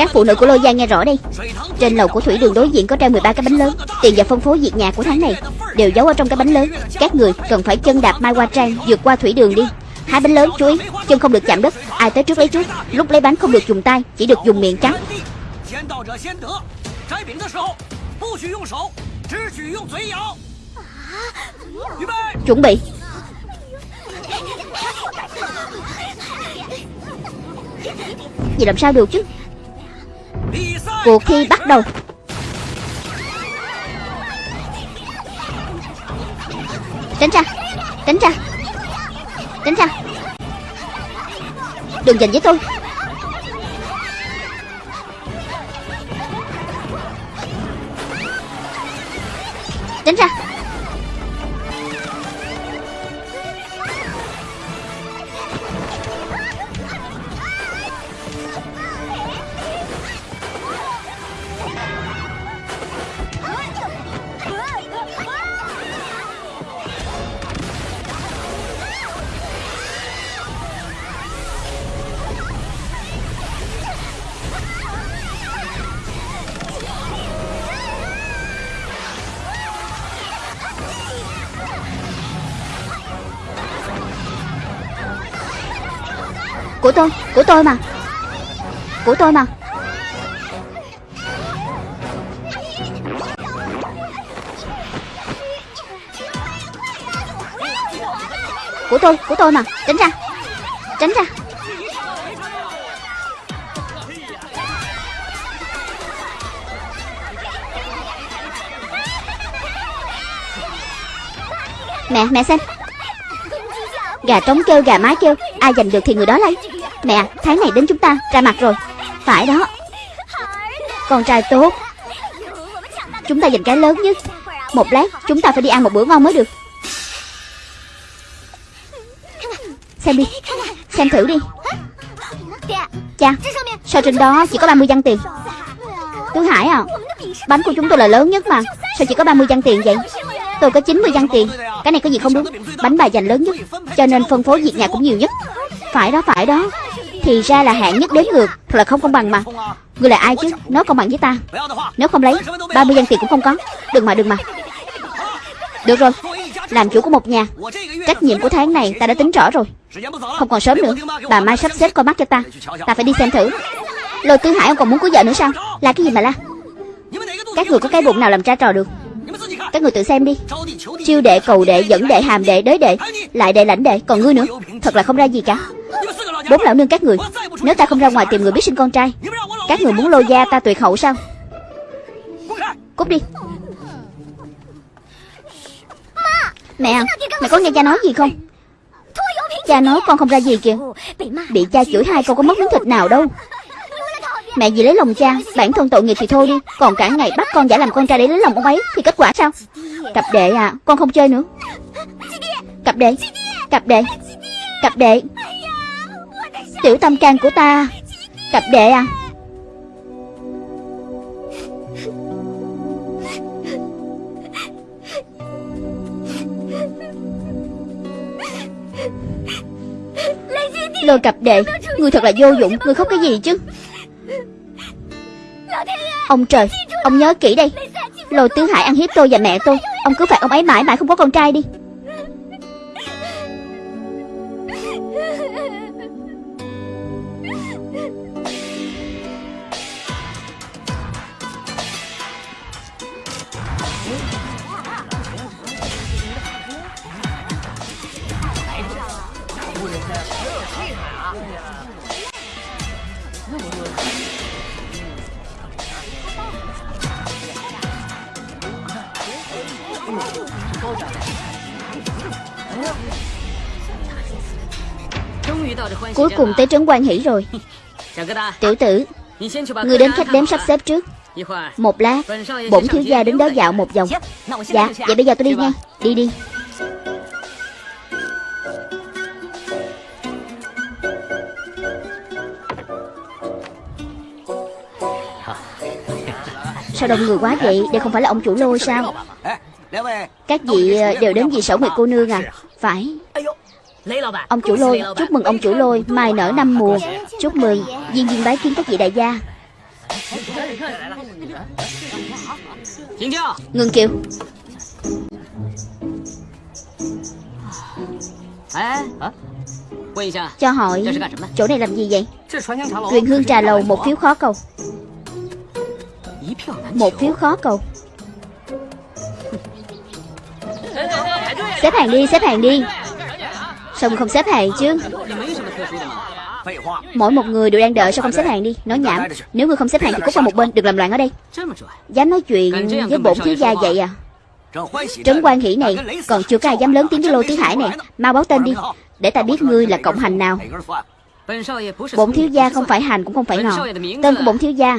Các phụ nữ của Lôi Gia nghe rõ đây Trên lầu của thủy đường đối diện có treo 13 cái bánh lớn. Tiền và phân phối việc nhà của tháng này Đều giấu ở trong cái bánh lớn. Các người cần phải chân đạp Mai Hoa Trang vượt qua thủy đường đi. Hai bánh lớn, chú ý, Chân không được chạm đất. Ai tới trước lấy trước. Lúc lấy bánh không được dùng tay, Chỉ được dùng miệng trắng. Chuẩn bị. Vậy làm sao được chứ? Cuộc thi bắt đầu. Tránh ra Tránh ra Tránh ra. Đừng giành với tôi. Tránh ra. Của tôi, của tôi mà. Của tôi mà. Của tôi, của tôi mà. Tránh ra. Tránh ra. Mẹ, mẹ xem. Gà trống kêu, gà mái kêu. Ai giành được thì người đó lấy. Mẹ, tháng này đến chúng ta ra mặt rồi. Phải đó. Con trai tốt. Chúng ta giành cái lớn nhất. Một lát chúng ta phải đi ăn một bữa ngon mới được. Xem đi. Xem thử đi. Cha Sao trên đó chỉ có 30 văn tiền? Tướng Hải à Bánh của chúng tôi là lớn nhất mà. Sao chỉ có 30 văn tiền vậy? Tôi có 90 văn tiền. Cái này có gì không đúng? Bánh bà giành lớn nhất Cho nên phân phối việc nhà cũng nhiều nhất. Phải đó phải đó. Thì ra là hạng nhất đến ngược Thật là không công bằng mà. Ngươi là ai chứ? Nó công bằng với ta. Nếu không lấy 30 văn tiền cũng không có. Đừng mà đừng mà. Được rồi Làm chủ của một nhà. Trách nhiệm của tháng này ta đã tính rõ rồi. Không còn sớm nữa Bà Mai sắp xếp coi mắt cho ta. Ta phải đi xem thử. Lôi tư Hải ông còn muốn cưới vợ nữa sao? Là cái gì mà la? Các người có cái bụng nào làm tra trò được? Các người tự xem đi. Chiêu đệ, cầu đệ, dẫn đệ, hàm đệ, đới đệ. Lại đệ, lãnh đệ, còn ngươi nữa. Thật là không ra gì cả. Bốn lão nương các người, Nếu ta không ra ngoài tìm người biết sinh con trai, Các người muốn lôi da ta tuyệt hậu sao? Cút đi. Mẹ Mẹ có nghe cha nói gì không? Cha nói con không ra gì kìa. Bị cha chửi hai con có mất miếng thịt nào đâu. Mẹ vì lấy lòng cha, Bản thân tội nghiệp thì thôi đi. Còn cả ngày bắt con giả làm con trai để lấy lòng ông ấy, Thì kết quả sao? Cặp đệ à Con không chơi nữa. Cặp đệ Cặp đệ Cặp đệ. Tiểu tâm can của ta. Cặp đệ à? Lôi cặp đệ, Người thật là vô dụng, Người khóc cái gì chứ? Ông trời, Ông nhớ kỹ đây. Lôi tứ hải ăn hiếp tôi và mẹ tôi. Ông cứ phạt ông ấy mãi mãi không có con trai đi. Cuối cùng tới trấn quan hỷ rồi. Tiểu tử Người đến khách đếm sắp xếp trước. Một lát Bổn thiếu gia đến đó dạo một vòng. Dạ Vậy bây giờ tôi đi nha. Đi đi Sao đông người quá vậy? Đây không phải là ông chủ lôi sao? Các vị ờ, đều đến vì sở nguyệt cô nương à? Phải. Ông chủ lôi, Chúc mừng ông chủ lôi, Mai nở năm mùa. Chúc mừng. Viên viên bái kiến các vị đại gia. Ngừng kiều Cho hỏi, Chỗ này làm gì vậy? Truyền hương trà lầu một phiếu khó cầu. Một phiếu khó cầu. Xếp hàng đi, xếp hàng đi. Sao không xếp hàng chứ. Mỗi một người đều đang đợi sao không xếp hàng đi. Nói nhảm. Nếu người không xếp hàng thì cút qua một bên, Đừng làm loạn ở đây. Dám nói chuyện với bổn thiếu gia vậy à? Trấn quan hỷ này, Còn chưa có ai dám lớn tiếng với Lô tiến Hải nè. Mau báo tên đi, Để ta biết ngươi là cộng hành nào. Bổn thiếu gia không phải hành cũng không phải ngọt Tên của bổn thiếu gia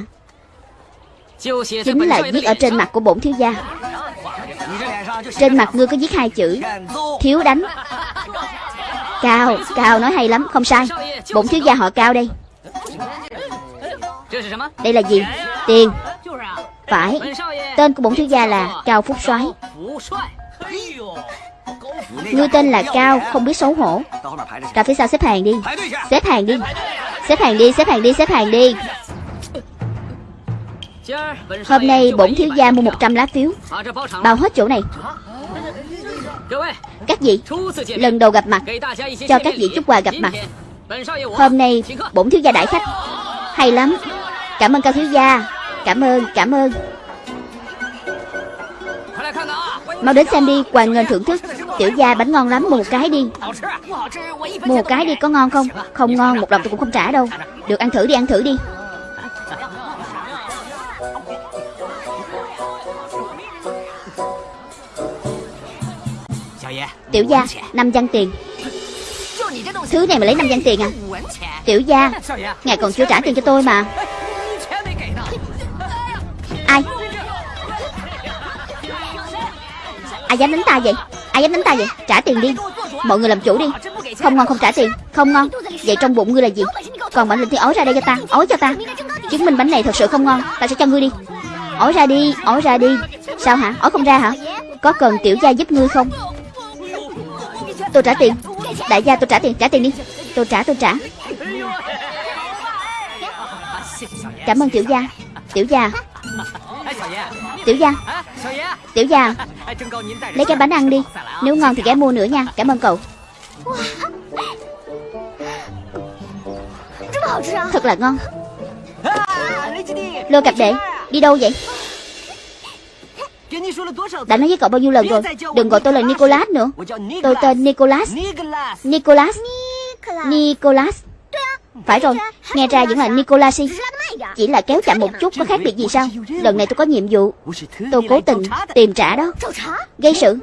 Chính là viết ở trên mặt của bổn thiếu gia. Trên mặt ngươi có viết hai chữ Thiếu đánh. Cao, Cao nói hay lắm, không sai. Bổn thiếu gia họ Cao đây. Đây là gì? Tiền. Phải. Tên của bổn thiếu gia là Cao Phúc soái. Ngươi tên là Cao, không biết xấu hổ. Ra phía sau xếp hàng đi. Xếp hàng đi. Xếp hàng đi, xếp hàng đi, xếp hàng đi Hôm nay bổn thiếu gia mua 100 lá phiếu. Bao hết chỗ này. Các vị Lần đầu gặp mặt Cho các vị chút quà gặp mặt. Hôm nay bổn thiếu gia đại khách. Hay lắm. Cảm ơn cao thiếu gia. Cảm ơn, cảm ơn. Mau đến xem đi, hoàng ngân thưởng thức. Tiểu gia bánh ngon lắm, mua một cái đi. Mua một cái đi, có ngon không? Không ngon, một đồng tôi cũng không trả đâu. Được ăn thử đi, ăn thử đi. Tiểu gia, năm văn tiền. Thứ này mà lấy năm văn tiền à? Tiểu gia Ngài còn chưa trả tiền cho tôi mà. Ai? Ai dám đánh ta vậy? Ai dám đánh ta vậy? Trả tiền đi. Mọi người làm chủ đi. Không ngon không trả tiền. Không ngon. Vậy trong bụng ngươi là gì? Còn bánh linh thì ói ra đây cho ta. Ói cho ta. Chứng minh bánh này thật sự không ngon. Ta sẽ cho ngươi đi. Ói ra đi Ói ra đi. Sao hả? Ói không ra hả? Có cần tiểu gia giúp ngươi không? Tôi trả tiền. Đại gia, tôi trả tiền. Trả tiền đi. Tôi trả tôi trả. Cảm ơn tiểu gia. Tiểu gia. Tiểu gia. Tiểu gia. Lấy cái bánh ăn đi. Nếu ngon thì ghé mua nữa nha. Cảm ơn cậu. Thật là ngon. Lô cặp đệ, Đi đâu vậy? Đã nói với cậu bao nhiêu lần rồi? Đừng gọi tôi là Nicholas nữa. Tôi tên Nicholas Nicholas Nicholas Phải rồi Nghe ra vẫn là Nicholas Chỉ là kéo chậm một chút Có khác biệt gì sao? Lần này tôi có nhiệm vụ. Tôi cố tình tìm trả đó. Gây sự.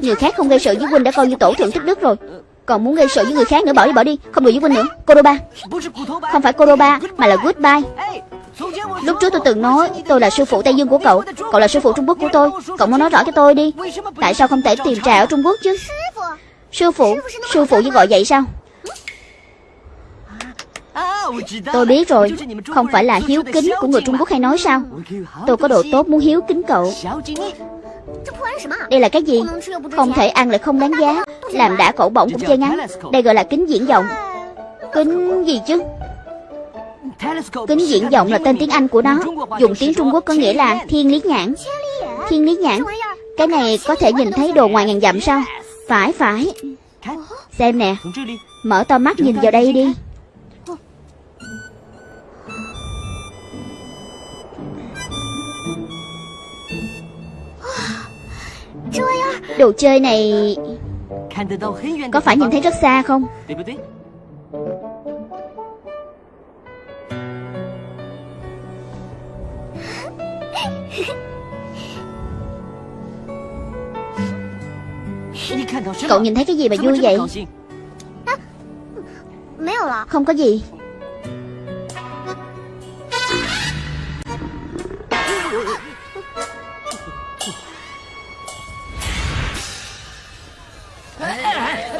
Người khác không gây sự với huynh đã coi như tổ thượng tích đức rồi. Còn muốn gây sự với người khác nữa bỏ đi bỏ đi. Không được với huynh nữa. Kodoba Không phải Kodoba Mà là Goodbye Lúc trước tôi từng nói, Tôi là sư phụ Tây Dương của cậu. Cậu là sư phụ Trung Quốc của tôi. Cậu muốn nói rõ cho tôi đi. Tại sao không thể tìm trà ở Trung Quốc chứ? Sư phụ Sư phụ như gọi vậy sao? Tôi biết rồi. Không phải là hiếu kính của người Trung Quốc hay nói sao? Tôi có độ tốt muốn hiếu kính cậu. Đây là cái gì? Không thể ăn lại không đáng giá. Làm đã cậu bỏng cũng chơi ngắn. Đây gọi là kính diễn vọng Kính gì chứ? Kính diễn vọng là tên tiếng Anh của nó. Dùng tiếng Trung Quốc có nghĩa là thiên lý nhãn. Thiên lý nhãn. Cái này có thể nhìn thấy đồ ngoài ngàn dặm sao? Phải phải. Xem nè. Mở to mắt nhìn vào đây đi. Đồ chơi này Có phải nhìn thấy rất xa không Cậu nhìn thấy cái gì mà vui vậy? Không có gì.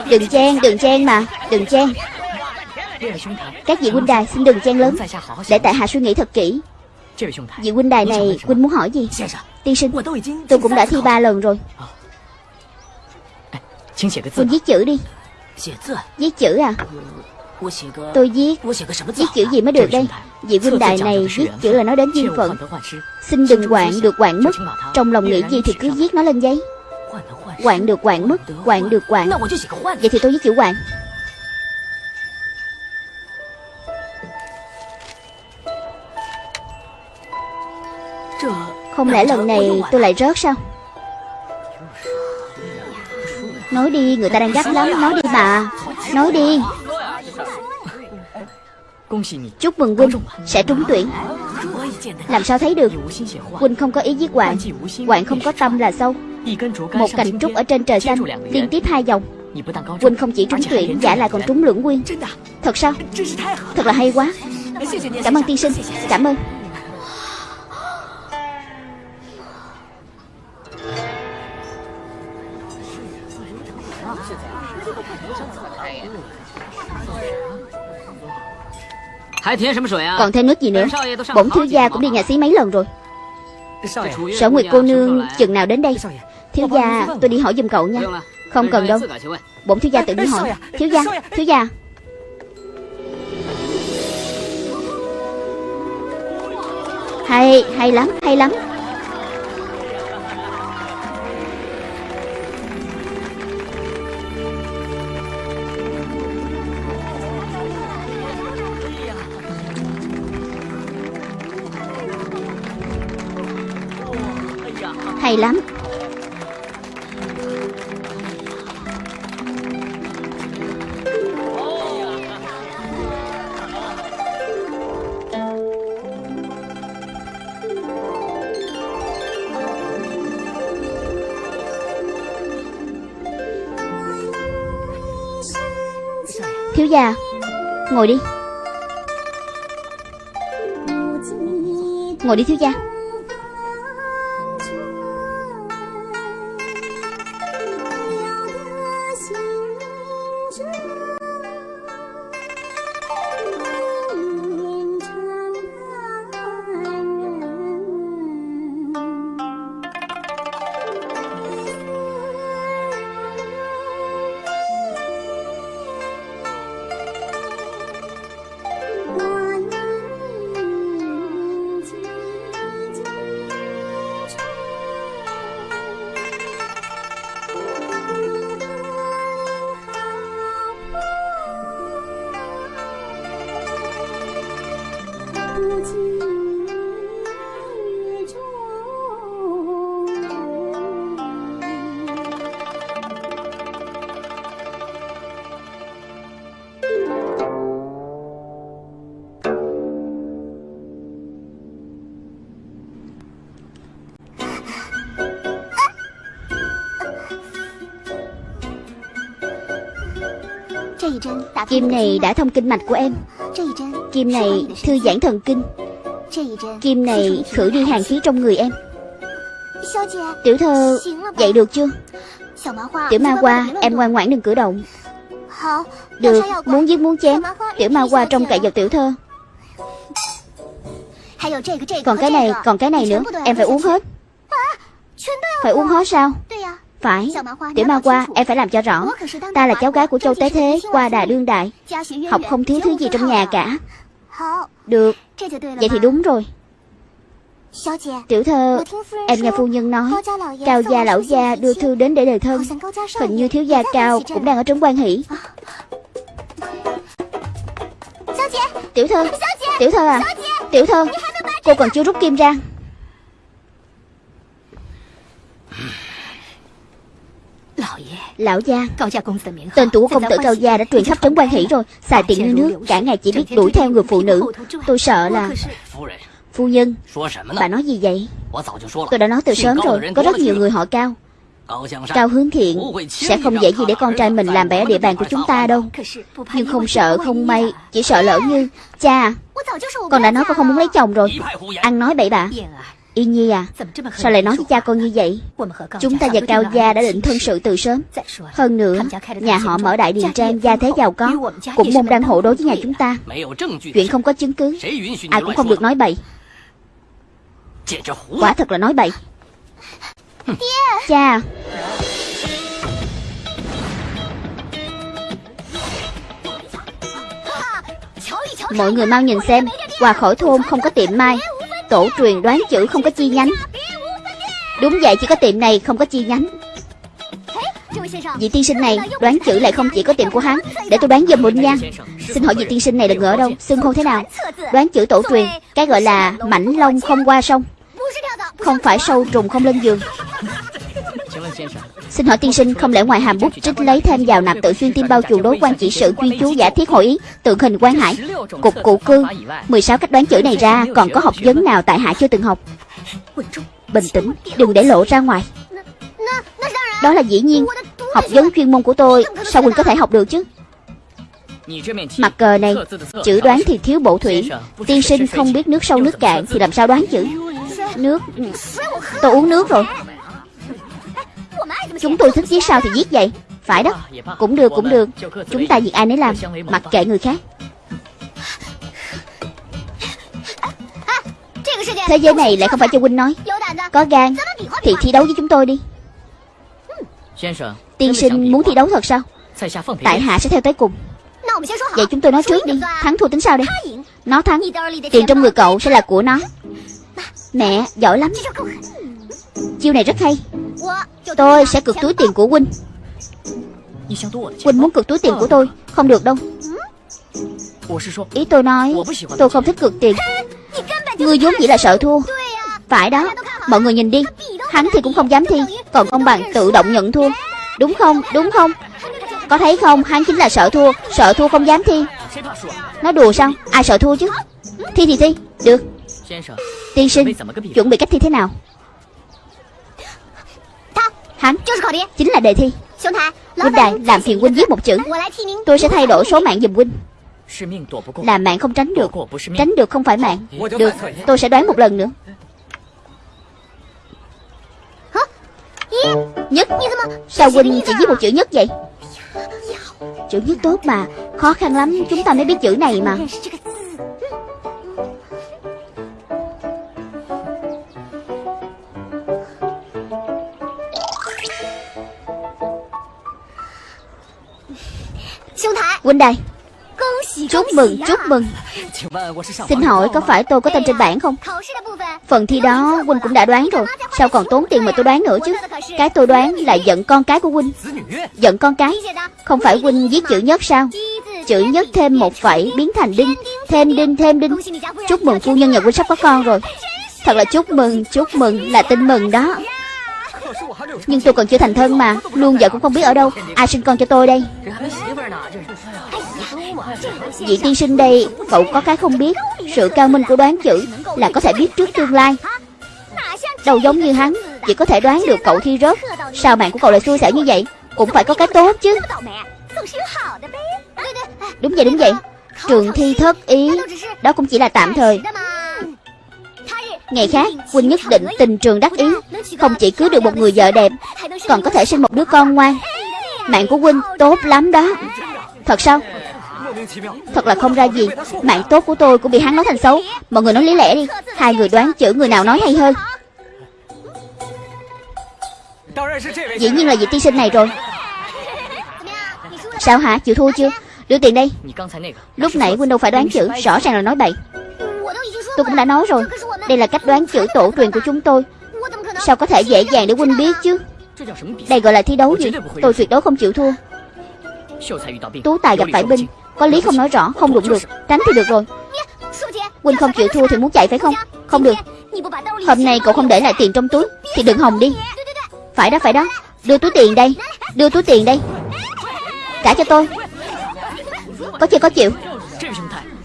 Đừng chen, đừng chen mà Đừng chen. Các vị huynh đài xin đừng chen lớn. Để tại hạ suy nghĩ thật kỹ Vị huynh đài này huynh muốn hỏi gì? Tiên sinh Tôi cũng đã thi ba lần rồi。Huynh viết chữ đi。Viết chữ à？Tôi viết Viết chữ gì mới được đây？Vị huynh đài này viết chữ là nói đến duyên phận。Xin đừng quạng được quạng mất Trong lòng nghĩ gì thì cứ viết nó lên giấy。Quạng được quạng mất Quạng được quạng Vậy thì tôi viết chữ quạng Không lẽ lần này tôi lại rớt sao? Nói đi, người ta đang gắt lắm. Nói đi bà. Nói đi. Chúc mừng Quynh, sẽ trúng tuyển. Làm sao thấy được? Quynh không có ý giết Hoàng. Hoàng không có tâm là sâu Một cành trúc ở trên trời xanh, Liên tiếp hai dòng Quynh không chỉ trúng tuyển, Giả lại còn trúng lưỡng nguyên Thật sao? Thật là hay quá. Cảm ơn tiên sinh. Cảm ơn. Còn thêm nước gì nữa? Bổn thiếu gia cũng đi nhà xí mấy lần rồi. Sở Nguyệt cô nương chừng nào đến đây? Thiếu gia tôi đi hỏi giùm cậu nha. Không cần đâu. Bổn thiếu gia tự đi hỏi. Thiếu gia Thiếu gia. Hay Hay lắm Hay lắm Hay lắm. Thiếu gia Ngồi đi. Ngồi đi thiếu gia. Kim này đã thông kinh mạch của em. Kim này thư giãn thần kinh. Kim này khử đi hàng khí trong người em. Tiểu thơ dậy được chưa? Tiểu ma Qua, em ngoan ngoãn đừng cử động. Được muốn giết muốn chém. Tiểu ma Qua trong cậy vào tiểu thơ. Còn cái này còn cái này nữa Em phải uống hết. Phải uống hết sao? Phải. Tiểu ma qua em phải làm cho rõ. Ta là cháu gái của châu Tế Thế Qua đà đương đại. Học không thiếu thứ gì trong nhà cả. Được. Vậy thì đúng rồi. Tiểu thơ Em nghe phu nhân nói Cao gia lão gia đưa thư đến để đề thân. Hình như thiếu gia cao cũng đang ở trấn quan hỷ. Tiểu thơ. Tiểu thơ à? Tiểu thơ Cô còn chưa rút kim ra Lão gia Tên tuổi của công tử Cao Gia đã truyền khắp trấn quan hỷ rồi Xài tiền như nước Cả ngày chỉ biết đuổi theo người phụ nữ. Tôi sợ là Phu nhân Bà nói gì vậy? Tôi đã nói từ sớm rồi Có rất nhiều người họ Cao. Cao hướng thiện Sẽ không dễ gì để con trai mình làm bẻ địa bàn của chúng ta đâu. Nhưng không sợ không may Chỉ sợ lỡ như Cha Con đã nói con không muốn lấy chồng rồi. Ăn nói bậy bạ Yên Nhi à Sao lại nói với cha con như vậy? Chúng ta và Cao Gia đã định thân sự từ sớm. Hơn nữa Nhà họ mở đại điền trang gia thế giàu có Cũng môn đang hộ đối với nhà chúng ta. Chuyện không có chứng cứ. Ai cũng không được nói bậy. Quả thật là nói bậy. Cha. Mọi người mau nhìn xem. Qua khỏi thôn không có tiệm mai Tổ truyền đoán chữ không có chi nhánh. Đúng vậy, chỉ có tiệm này không có chi nhánh. Vị tiên sinh này đoán chữ lại không chỉ có tiệm của hắn. Để tôi đoán giùm một nha. Xin hỏi vị tiên sinh này là người ở đâu? Xưng hô thế nào? Đoán chữ tổ truyền, Cái gọi là mảnh lông không qua sông. Không phải sâu trùng, không lên giường. Xin hỏi tiên sinh, không lẽ ngoài hàm bút trích lấy thêm vào nạp tự xuyên tim bao chuồng đối quan chỉ sự chuyên chú giả thiết hội ý, tượng hình quan hải, cục cụ cư? 16 cách đoán chữ này ra, còn có học vấn nào tại hạ chưa từng học? Bình tĩnh, đừng để lộ ra ngoài. Đó là dĩ nhiên. Học vấn chuyên môn của tôi, sao Quỳnh có thể học được chứ? Mặt cờ này, chữ đoán thì thiếu bộ thủy. Tiên sinh không biết nước sâu nước cạn thì làm sao đoán chữ? Nước ừ. tôi uống nước rồi. Chúng tôi thích giết sao thì giết vậy. Phải đó. Cũng được cũng được. Chúng ta việc ai nấy làm, Mặc kệ người khác. Thế giới này lại không phải cho huynh nói. Có gan Thì thi đấu với chúng tôi đi. Tiên sinh muốn thi đấu thật sao? Tại hạ sẽ theo tới cùng. Vậy chúng tôi nói trước đi. Thắng thua tính sao đây Nó thắng. Tiền trong người cậu sẽ là của nó. Mẹ, giỏi lắm. Chiêu này rất hay. Tôi sẽ cực túi tiền của huynh Huynh muốn cực túi tiền của tôi. Không được đâu. Ý tôi nói, Tôi không thích cực tiền. Ngươi vốn chỉ là sợ thua. Phải đó. Mọi người nhìn đi. Hắn thì cũng không dám thi. Còn ông bạn tự động nhận thua. Đúng không? Đúng không? Có thấy không? Hắn chính là sợ thua. Sợ thua không dám thi. Nói đùa sao? Ai sợ thua chứ? Thi thì thi. Được. Tiên sinh, Chuẩn bị cách thi thế nào? Hắn chính là đề thi. Huynh đài làm phiền huynh viết một chữ. Tôi sẽ thay đổi số mạng giùm huynh. Là mạng không tránh được. Tránh được không phải mạng. Được. Tôi sẽ đoán một lần nữa. Nhất Sao huynh chỉ viết một chữ nhất vậy? Chữ nhất tốt mà. Khó khăn lắm. Chúng ta mới biết chữ này mà Huynh đài. Chúc mừng chúc mừng. Xin hỏi có phải tôi có tên trên bảng không? Phần thi đó Huynh cũng đã đoán rồi. Sao còn tốn tiền mà tôi đoán nữa chứ? Cái tôi đoán là giận con cái của Huynh. Giận con cái? Không phải Huynh viết chữ nhất sao? Chữ nhất thêm một phẩy biến thành đinh. Thêm đinh thêm đinh. Chúc mừng phu nhân nhà Huynh sắp có con rồi. Thật là chúc mừng chúc mừng là tin mừng đó nhưng tôi còn chưa thành thân mà, Luôn vợ cũng không biết ở đâu. Ai sinh con cho tôi đây? Vị tiên sinh đây, Cậu có cái không biết. Sự cao minh của đoán chữ Là có thể biết trước tương lai. Đâu giống như hắn, Chỉ có thể đoán được cậu thi rớt. Sao mạng của cậu lại xui xẻo như vậy? Cũng phải có cái tốt chứ. Đúng vậy đúng vậy. Trường thi thất ý, Đó cũng chỉ là tạm thời. Ngày khác Huynh nhất định tình trường đắc ý. Không chỉ cưới được một người vợ đẹp, Còn có thể sinh một đứa con ngoan. Mạng của Huynh tốt lắm đó. Thật sao? Thật là không ra gì. Mạng tốt của tôi cũng bị hắn nói thành xấu. Mọi người nói lý lẽ đi. Hai người đoán chữ, người nào nói hay hơn. Dĩ nhiên là vị tiên sinh này rồi. Sao hả? Chịu thua chưa? Đưa tiền đây. Lúc nãy Huynh đâu phải đoán chữ. Rõ ràng là nói bậy. Tôi cũng đã nói rồi. Đây là cách đoán chữ tổ truyền của chúng tôi. Sao có thể dễ dàng để huynh biết chứ? Đây gọi là thi đấu gì? Tôi tuyệt đối không chịu thua. Tú tài gặp phải binh Có lý không nói rõ? Không đụng được. Tránh thì được rồi. Huynh không chịu thua thì muốn chạy phải không? Không được. Hôm nay cậu không để lại tiền trong túi, Thì đừng hòng đi. Phải đó phải đó. Đưa túi tiền đây. Đưa túi tiền đây. Trả cho tôi. Có chưa, có chịu?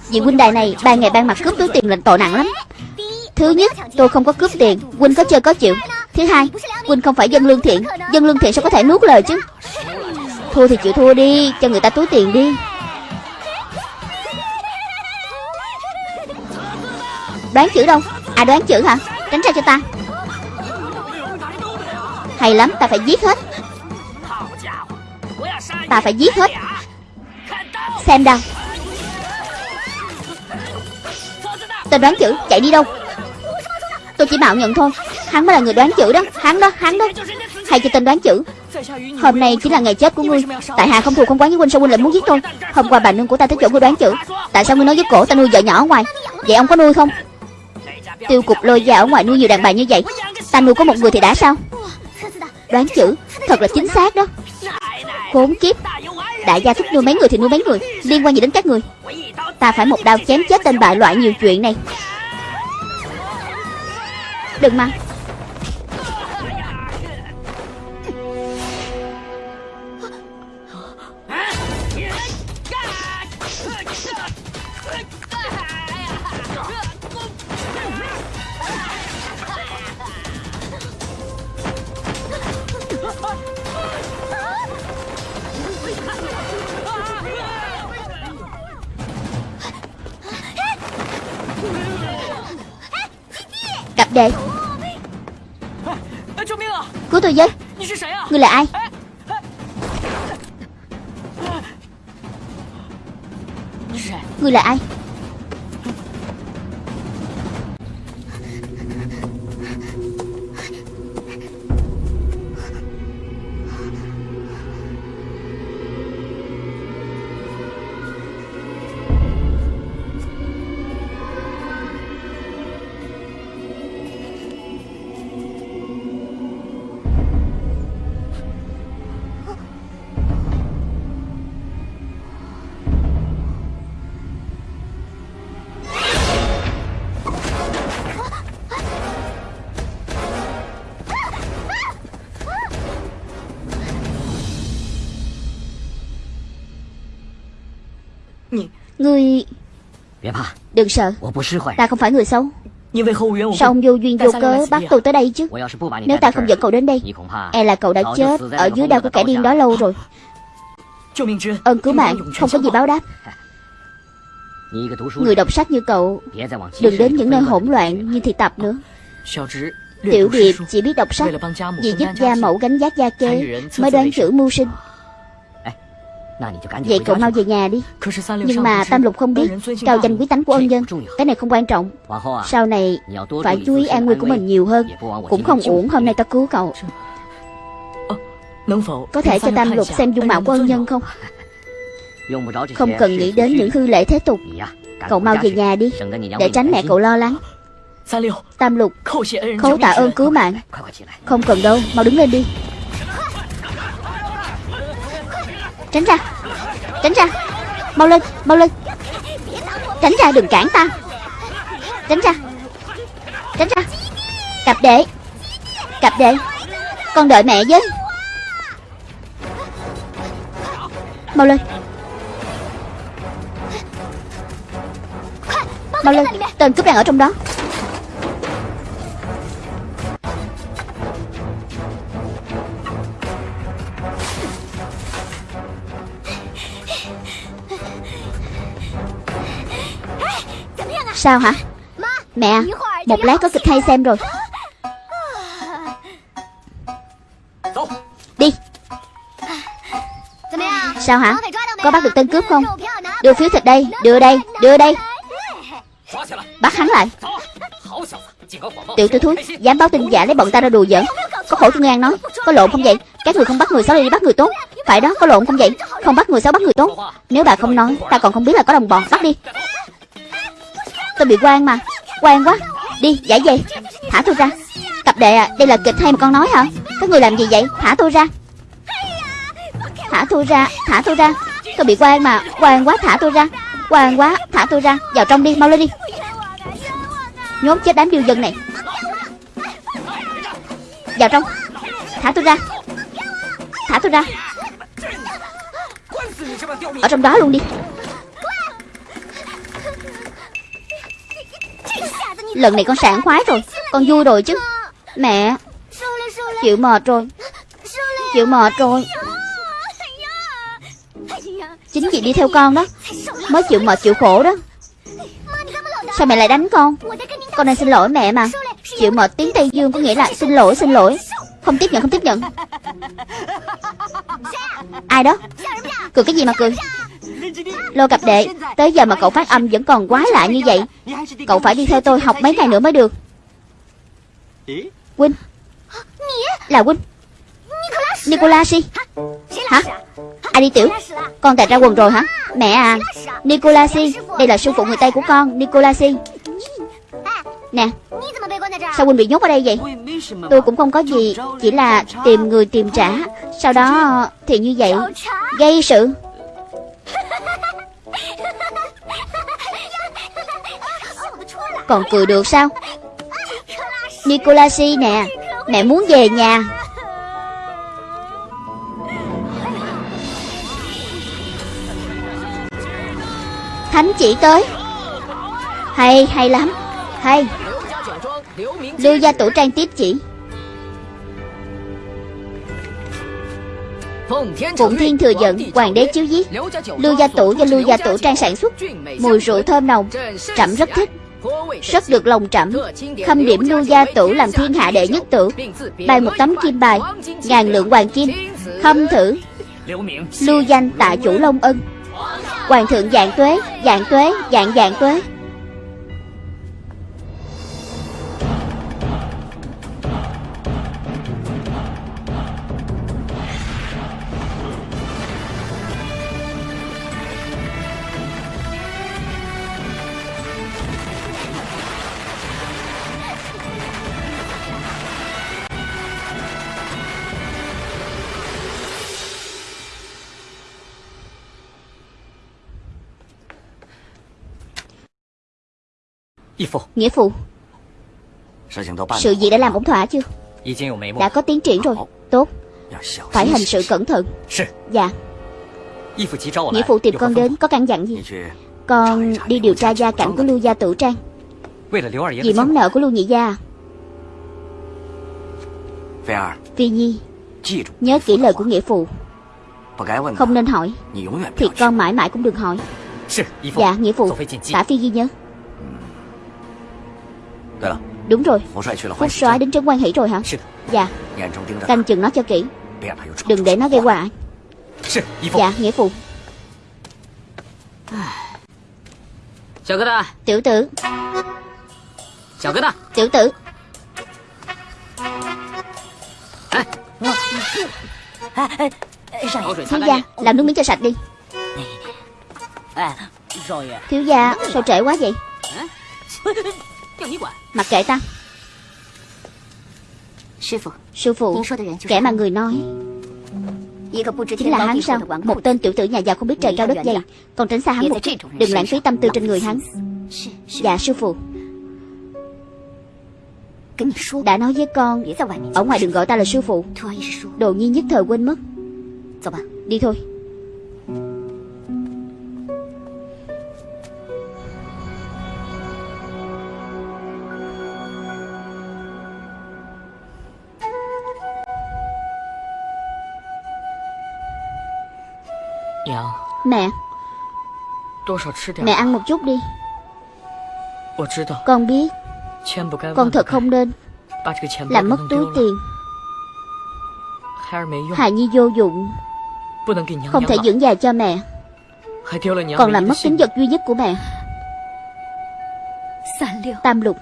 Vị huynh đài này ban ngày ban mặt cướp túi tiền lệnh tội nặng lắm. Thứ nhất, tôi không có cướp tiền, Huynh có chơi có chịu. Thứ hai, Huynh không phải dân lương thiện, Dân lương thiện sao có thể nuốt lời chứ? Thua thì chịu thua đi, Cho người ta túi tiền đi. Đoán chữ đâu? À đoán chữ hả? Tránh ra cho ta. Hay lắm, ta phải giết hết. Ta phải giết hết. Xem đâu Tên đoán chữ, chạy đi đâu? Tôi chỉ mạo nhận thôi. Hắn mới là người đoán chữ đó. Hắn đó hắn đó. Hay cho tên đoán chữ. Hôm nay chính là ngày chết của ngươi. Tại hạ không thù không quán với huynh, sao huynh lại muốn giết tôi? Hôm qua bà nương của ta tới chỗ ngươi đoán chữ. Tại sao ngươi nói với cổ ta nuôi vợ nhỏ ở ngoài? Vậy ông có nuôi không? Tiêu cục lôi ra ở ngoài nuôi nhiều đàn bà như vậy. Ta nuôi có một người thì đã sao? Đoán chữ, Thật là chính xác đó. Khốn kiếp. Đại gia thích nuôi mấy người thì nuôi mấy người. Liên quan gì đến các người? Ta phải một đao chém chết tên bại loại nhiều chuyện này. Đừng mà. Đệ Cứu tôi với. Ngươi là ai? Ngươi là ai? Đừng sợ. Ta không phải người xấu. Sao ông vô duyên vô cớ bắt tôi tới đây chứ? Nếu ta không dẫn cậu đến đây E là cậu đã chết Ở dưới đao của kẻ điên đó lâu rồi. Ơn cứu mạng Không có gì báo đáp. Người đọc sách như cậu Đừng đến những nơi hỗn loạn như thị tập nữa. Tiểu Điệp chỉ biết đọc sách Vì giúp gia mẫu gánh giác gia kế Mới đoán chữ mưu sinh Vậy cậu mau về nhà đi. Nhưng mà Tam Lục không biết Cao danh quý tánh của ân nhân Cái này không quan trọng. Sau này phải chú ý an nguy của mình nhiều hơn. Cũng không uổng hôm nay ta cứu cậu. Có thể cho Tam Lục xem dung mạo của ân nhân không? Không cần nghĩ đến những hư lễ thế tục. Cậu mau về nhà đi Để tránh mẹ cậu lo lắng. Tam Lục Khấu tạ ơn cứu mạng. Không cần đâu Mau đứng lên đi Tránh ra. Tránh ra. Mau lên Mau lên. Tránh ra, đừng cản ta. Tránh ra. Tránh ra. Cặp đệ Cặp đệ Con đợi mẹ với. Mau lên. Mau lên. Tên cướp đang ở trong đó. Sao hả? Mẹ Một lát có kịch hay xem rồi. Đi. Sao hả? Có bắt được tên cướp không? Đưa phiếu thịt đây Đưa đây Đưa đây. Bắt hắn lại. Tiểu tử thúi Dám báo tin giả lấy bọn ta ra đùa giỡn. Có khổ cho ngang nói? Có lộn không vậy? Các người không bắt người xấu đi bắt người tốt. Phải đó có lộn không vậy? Không bắt người xấu bắt người tốt. Nếu bà không nói Ta còn không biết là có đồng bọn. Bắt đi Tôi bị quan mà. Quan quá. Đi giải về. Thả tôi ra. Cặp đệ à Đây là kịch hay mà con nói hả? Các người làm gì vậy? Thả tôi ra. Thả tôi ra, Thả tôi ra. Tôi bị quan mà. Quan quá, thả tôi ra. Quan quá, Thả tôi ra. Vào trong đi, Mau lên đi. Nhốt chết đám điêu dân này. Vào trong. Thả tôi ra. Thả tôi ra. Ở trong đó luôn đi. Lần này con sảng khoái rồi. Con vui rồi chứ. Mẹ, Chịu mệt rồi. Chịu mệt rồi. Chính chị đi theo con đó. Mới chịu mệt chịu khổ đó. Sao mẹ lại đánh con? Con đang xin lỗi mẹ mà. Chịu mệt tiếng Tây Dương có nghĩa là xin lỗi xin lỗi. Không tiếp nhận, không tiếp nhận. Ai đó? Cười cái gì mà cười? Lô cặp đệ Tới giờ mà cậu phát âm vẫn còn quá lạ như vậy Cậu phải đi theo tôi học mấy ngày nữa mới được. Quynh, Là Quynh, Nicolashi Hả? Ai đi tiểu. Con tạch ra quần rồi hả? Mẹ à. Nicolasi Đây là sư phụ người Tây của con. Nicolasi Nè. Sao Quynh bị nhốt ở đây vậy? Tôi cũng không có gì Chỉ là tìm người tìm trả. Sau đó thì như vậy. Gây sự. Còn cười được sao? Nicolasi nè, Mẹ muốn về nhà. Thánh chỉ tới. Hay hay lắm. Hay. Lưu gia tổ trang tiếp chỉ. Phụng Thiên thừa giận, Hoàng đế chiếu giết, Lưu gia tổ do Lưu gia tổ trang sản xuất. Mùi rượu thơm nồng Trẫm rất thích. Rất được lòng trẫm Khâm điểm Lưu gia tổ làm thiên hạ đệ nhất tử Bài một tấm kim bài, Ngàn lượng hoàng kim. Khâm thử. Lưu danh tạ chủ Long Ân. Hoàng thượng dạng tuế Dạng tuế, Dạng dạng tuế. Nghĩa phụ. Sự gì đã làm ổn thỏa chưa? Đã có tiến triển rồi. Tốt. Phải hành sự cẩn thận. Dạ. Nghĩa phụ tìm con đến có căn dặn gì? Con đi điều tra gia cảnh của Lưu Gia Tử Trang. Vì món nợ của Lưu Nhị Gia. Phi Nhi Nhớ kỹ lời của nghĩa phụ. Không nên hỏi. Thì con mãi mãi cũng đừng hỏi. Dạ nghĩa phụ. Tả Phi Nhi nhớ Đúng rồi. Phúc soái đến trấn quan hỷ rồi hả? Dạ. Canh chừng nó cho kỹ. Đừng để nó gây họa Dạ nghĩa phụ. Tiểu tử. Tiểu tử. Thiếu gia Làm nước miếng cho sạch đi. Thiếu gia Sao trễ quá vậy Mặc kệ ta. Sư phụ. Kẻ mà người nói. Chính là hắn sao? Một tên tiểu tử nhà giàu không biết trời cao đất dày. Còn tránh xa hắn một chút. Đừng lãng phí tâm tư trên người hắn. Dạ sư phụ. Đã nói với con Ở ngoài đừng gọi ta là sư phụ. Đồ nhi nhất thời quên mất. Đi thôi Mẹ. Mẹ ăn một chút đi. Con biết. Con thật không nên. Làm mất túi tiền. Hài Nhi vô dụng. Không thể dưỡng già cho mẹ. Còn làm mất tính vật duy nhất của mẹ. Tam lục.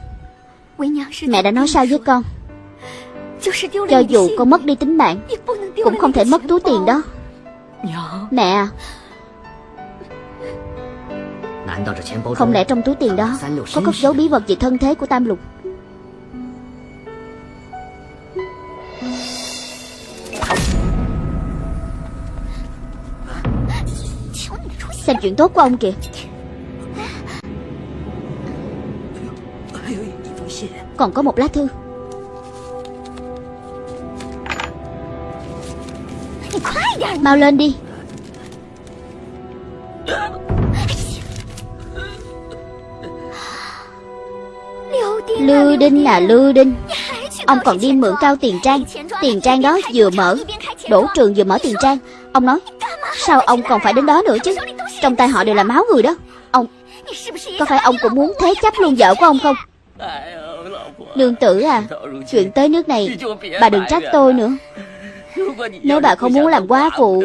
Mẹ đã nói sao với con? Cho dù con mất đi tính mạng Cũng không thể mất túi tiền đó. Mẹ à Không lẽ trong túi tiền đó Có cất dấu bí vật về thân thế của Tam Lục? Xem chuyện tốt của ông kìa. Còn có một lá thư. Mau lên đi Lưu Đinh là Lưu Đinh. Ông còn đi mượn cao tiền trang. Tiền trang đó vừa mở. Đổ trường vừa mở tiền trang. Ông nói, Sao ông còn phải đến đó nữa chứ? Trong tay họ đều là máu người đó. Ông, Có phải ông cũng muốn thế chấp luôn vợ của ông không? Nương tử à Chuyện tới nước này, Bà đừng trách tôi nữa. Nếu bà không muốn làm quá phụ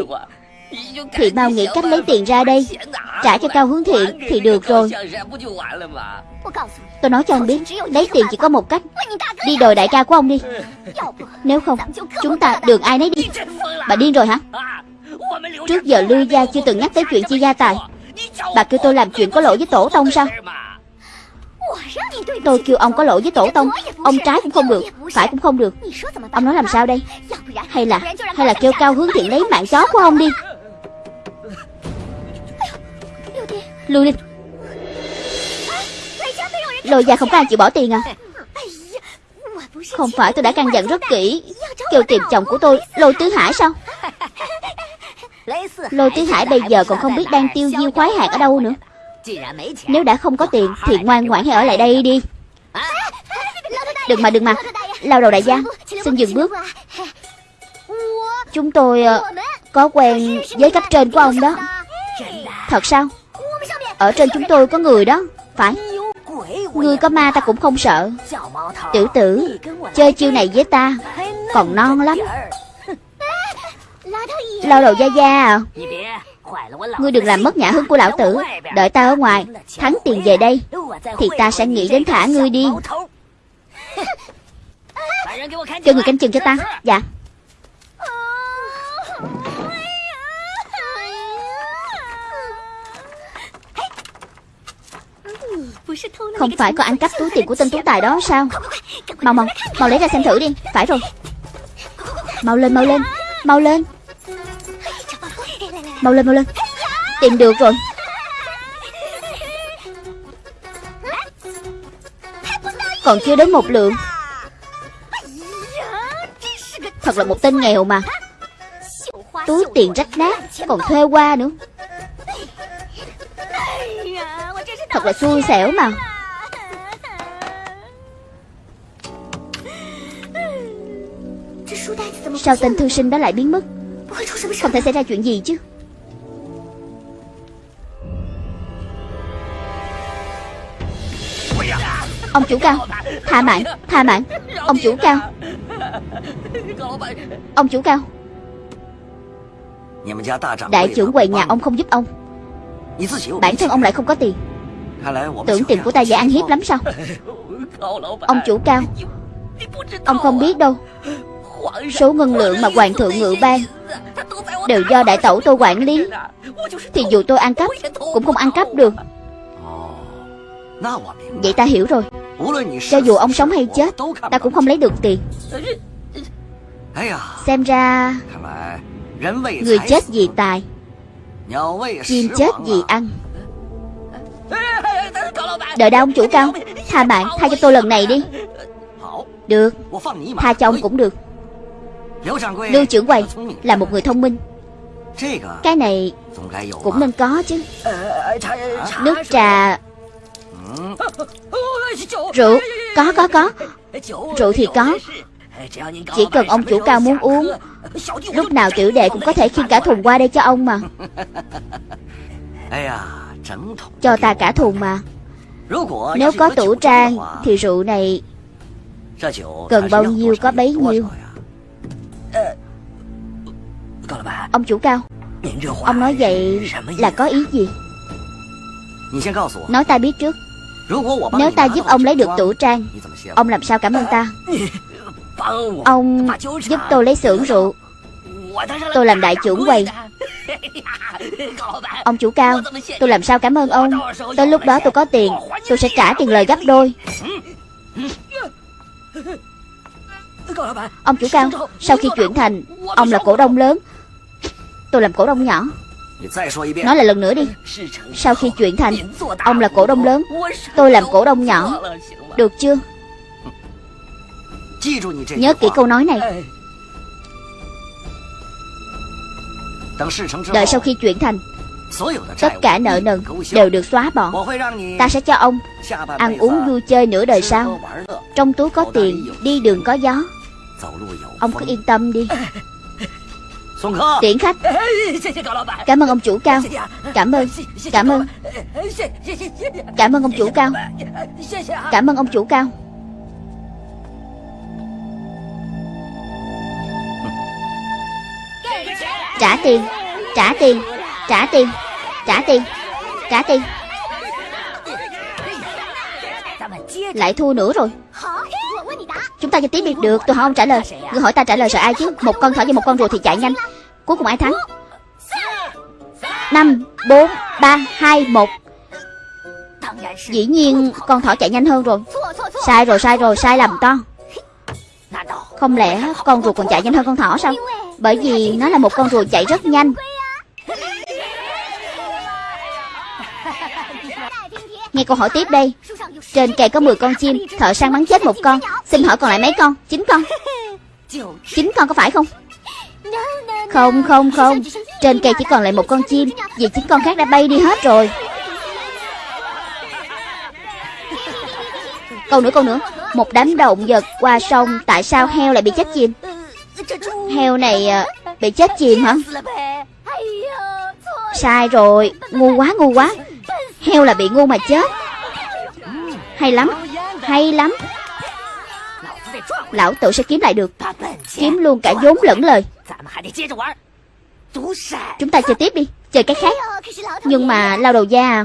thì mau nghĩ cách lấy tiền ra đây. Trả cho Cao Hướng Thiện Thì được rồi. Tôi nói cho ông biết, Lấy tiền chỉ có một cách. Đi đòi đại ca của ông đi. Nếu không, Chúng ta đường ai nấy đi. Bà điên rồi hả? Trước giờ Lưu Gia chưa từng nhắc tới chuyện chia gia tài. Bà kêu tôi làm chuyện có lỗi với tổ tông sao? Tôi kêu ông có lỗi với tổ tông. Ông trái cũng không được, Phải cũng không được. Ông nói làm sao đây? Hay là Hay là kêu cao hướng thiện lấy mạng chó của ông đi? Lui đi Lôi gia không có ai chịu bỏ tiền à? Không phải tôi đã căn dặn rất kỹ. Kêu tìm chồng của tôi, Lôi Tứ Hải sao? Lôi Tứ Hải bây giờ còn không biết đang tiêu diêu khoái hạt ở đâu nữa. Nếu đã không có tiền Thì ngoan ngoãn hãy ở lại đây đi. Đừng mà đừng mà. Lao đầu đại gia, Xin dừng bước. Chúng tôi ờ, có quen với cấp trên của ông đó. Thật sao? Ở trên chúng tôi có người đó Phải. Ngươi có ma ta cũng không sợ. Tiểu tử Chơi chiêu này với ta Còn non lắm. Lao đầu gia gia à. Ngươi đừng làm mất nhã hứng của lão tử. Đợi ta ở ngoài Thắng tiền về đây Thì ta sẽ nghĩ đến thả ngươi đi. Cho người canh chừng cho ta. Dạ Không phải có ăn cắp túi tiền của tên tú tài đó sao? Mau mau Mau lấy ra xem thử đi. Phải rồi. Mau lên mau lên Mau lên. Mau lên mau lên. Tìm được rồi. Còn chưa đến một lượng. Thật là một tên nghèo mà. Túi tiền rách nát, Còn thuê qua nữa. Thật là xui xẻo mà. Sao tên thư sinh đó lại biến mất? Không thể xảy ra chuyện gì chứ? Ông chủ cao Tha mạng Tha mạng. Ông chủ cao. Ông chủ cao. Đại trưởng quầy nhà ông không giúp ông. Bản thân ông lại không có tiền Tưởng tiền của ta dễ ăn hiếp lắm sao? Ông chủ cao. Ông không biết đâu. Số ngân lượng mà hoàng thượng ngự ban Đều do đại tẩu tôi quản lý. Thì dù tôi ăn cắp, Cũng không ăn cắp được. Vậy ta hiểu rồi. Cho dù ông sống hay chết, Ta cũng không lấy được tiền. Xem ra Người chết vì tài, Chim chết vì ăn. Đợi đã, ông chủ cao Tha bạn, tha cho tôi lần này đi. Được, Tha cho ông cũng được. Lưu trưởng quầy Là một người thông minh. Cái này Cũng nên có chứ. Nước trà. Rượu, Có có có. Rượu thì có. Chỉ cần ông chủ cao muốn uống, Lúc nào tiểu đệ cũng có thể khiêng cả thùng qua đây cho ông mà. Cho ta cả thùng mà. Nếu có tủ trang Thì rượu này Cần bao nhiêu có bấy nhiêu. Ông chủ cao, Ông nói vậy là có ý gì? Nói ta biết trước. Nếu ta giúp ông lấy được tủ trang, Ông làm sao cảm ơn ta? Ông giúp tôi lấy xưởng rượu. Tôi làm đại trưởng quầy. Ông chủ cao, Tôi làm sao cảm ơn ông? Tới lúc đó tôi có tiền, Tôi sẽ trả tiền lời gấp đôi. Ông chủ cao, Sau khi chuyển thành, Ông là cổ đông lớn. Tôi làm cổ đông nhỏ. Nói lại lần nữa đi. Sau khi chuyển thành, Ông là cổ đông lớn. Tôi làm cổ đông nhỏ. Được chưa? Nhớ kỹ câu nói này. Đợi sau khi chuyển thành Tất cả nợ nần đều được xóa bỏ. Ta sẽ cho ông Ăn uống vui chơi nửa đời sau. Trong túi có tiền Đi đường có gió. Ông cứ yên tâm đi. Tiễn khách. Cảm ơn ông chủ cao. Cảm ơn. Cảm ơn. Cảm ơn ông chủ cao. Cảm ơn ông chủ cao Trả tiền. Trả tiền. Trả tiền. Trả tiền. Trả tiền. Lại thua nữa rồi. Chúng ta cho tiếp biệt Được tôi hỏi ông trả lời. Người hỏi ta trả lời sợ ai chứ? Một con thỏ với một con rùa thì chạy nhanh. Cuối cùng ai thắng? 5, 4, 3, 2, 1 Dĩ nhiên con thỏ chạy nhanh hơn rồi. Sai rồi sai rồi sai lầm to. Không lẽ con rùa còn chạy nhanh hơn con thỏ sao? Bởi vì nó là một con rùa chạy rất nhanh. Nghe câu hỏi tiếp đây. Trên cây có 10 con chim, Thợ săn bắn chết một con. Xin hỏi còn lại mấy con? 9 con. 9 con có phải không? Không không không. Trên cây chỉ còn lại một con chim, Vì 9 con khác đã bay đi hết rồi. Câu nữa câu nữa. Một đám động vật qua sông, Tại sao heo lại bị chết chìm? Heo này à, bị chết chìm hả? Sai rồi, Ngu quá ngu quá. Heo là bị ngu mà chết. Hay lắm Hay lắm. Lão tử sẽ kiếm lại được. Kiếm luôn cả vốn lẫn lời. Chúng ta chơi tiếp đi, Chơi cái khác. Nhưng mà lao đầu da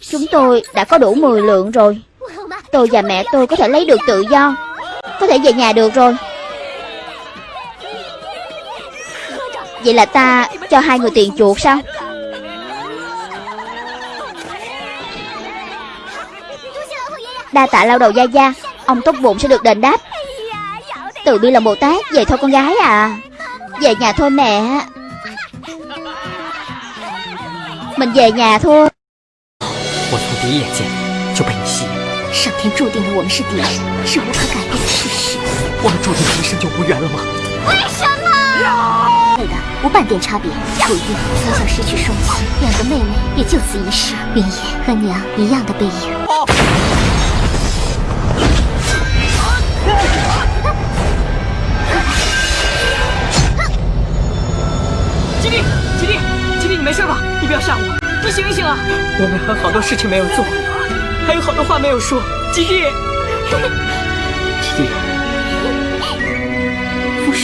Chúng tôi đã có đủ 10 lượng rồi. Tôi và mẹ tôi có thể lấy được tự do. Có thể về nhà được rồi. Vậy là ta cho hai người tiền chuột sao Đa tạ lao đầu gia gia Ông tốt bụng sẽ được đền đáp Từ bi là Bồ Tát Về thôi con gái à Về nhà thôi mẹ Mình về nhà thôi 我从第一眼见就被你吸引，上天注定了我们是敌人，是无可改变的事实。我们注定一生就无缘了吗？ 对的，无半点差别。楚玉从小失去双亲，两个妹妹也就此一世。云野和娘一样的背影。吉利，吉利，吉利，你没事吧？你不要吓我，你醒一醒啊！我们还有好多事情没有做，还有好多话没有说。吉利，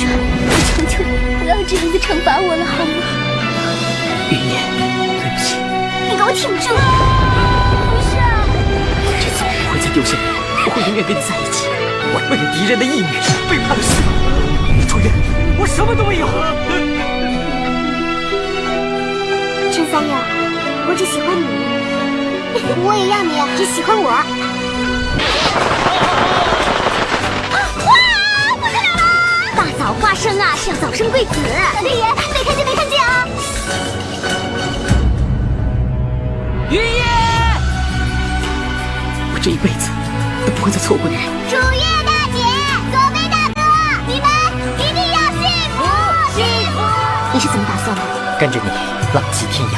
我求求你，不要这样子惩罚我了，好吗？云烟，对不起，你给我挺住！不是，这次我不会再丢下你，我会永远跟你在一起。我为了敌人的义女背叛了师傅，楚月，我什么都没有。陈三爷，我只喜欢你，我也要你只喜欢我。生啊，是要早生贵子。老天爷，没看见没看见啊！云爷，我这一辈子都不会再错过你。楚月大姐，左飞大哥，你们一定要幸福幸福！你是怎么打算的？跟着你浪迹天涯，